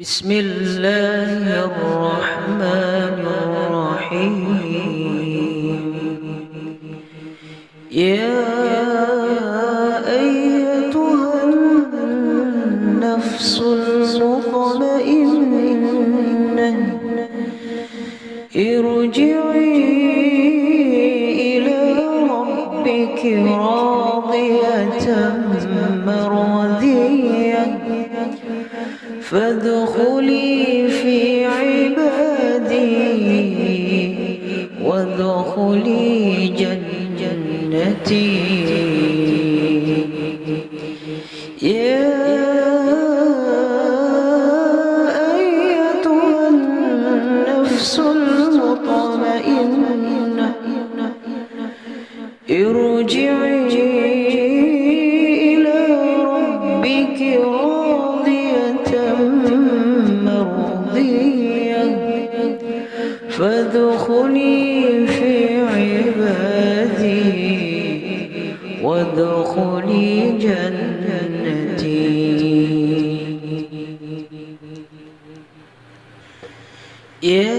بسم الله الرحمن الرحيم. يا أيتها النفس المطمئنة ارجعي إلى ربك راضية مرضية. فادخلي في عبادي وادخلي جنتي. يا أيتها النفس المطمئنة ارجعي فادخلي في عبادي. وادخلي جنتي. يا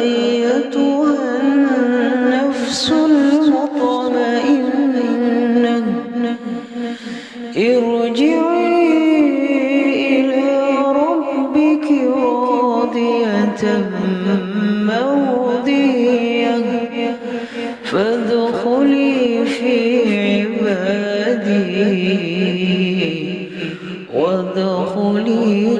أيتها النفس المطمئنة ارجعي جنة مودية فادخلي في عبادي وادخلي